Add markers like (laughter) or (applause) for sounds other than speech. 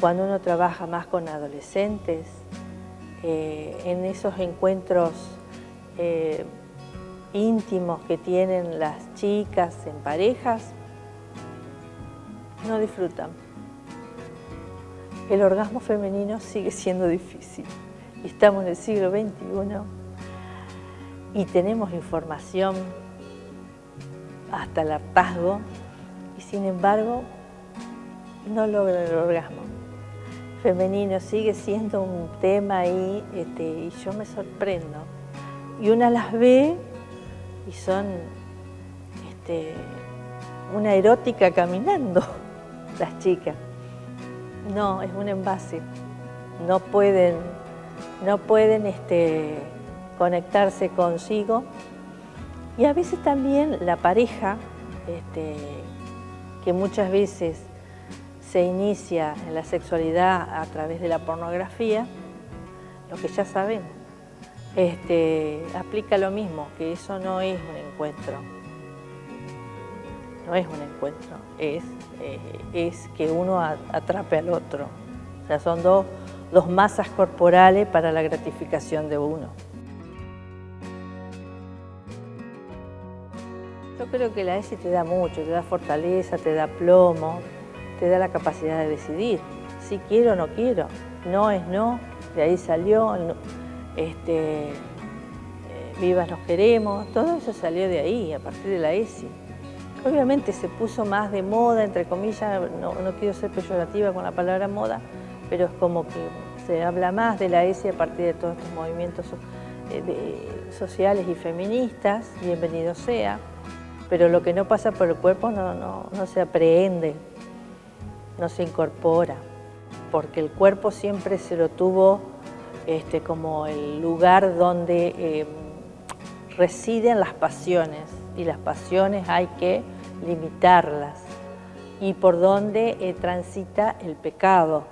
cuando uno trabaja más con adolescentes, eh, en esos encuentros eh, íntimos que tienen las chicas en parejas, no disfrutan. El orgasmo femenino sigue siendo difícil. Estamos en el siglo XXI y tenemos información hasta el hartazgo y sin embargo no logran el orgasmo. Femenino sigue siendo un tema ahí este, y yo me sorprendo. Y una las ve y son este, una erótica caminando, (laughs) las chicas. No, es un envase. No pueden, no pueden este, conectarse consigo. Y a veces también la pareja, este, que muchas veces se inicia en la sexualidad a través de la pornografía, lo que ya sabemos, este, aplica lo mismo, que eso no es un encuentro. No es un encuentro, es, eh, es que uno atrape al otro. O sea, son dos, dos masas corporales para la gratificación de uno. Yo creo que la ESI te da mucho, te da fortaleza, te da plomo, te da la capacidad de decidir si quiero o no quiero. No es no, de ahí salió, este, eh, vivas nos queremos, todo eso salió de ahí, a partir de la ESI. Obviamente se puso más de moda, entre comillas, no, quiero ser peyorativa con la palabra moda, pero es como que se habla más de la ESI a partir de todos estos movimientos eh, sociales y feministas, bienvenido sea, pero lo que no pasa por el cuerpo no, no se aprehende, no se incorpora, porque el cuerpo siempre se lo tuvo este, como el lugar donde eh, residen las pasiones y las pasiones hay que limitarlas y por donde eh, transita el pecado.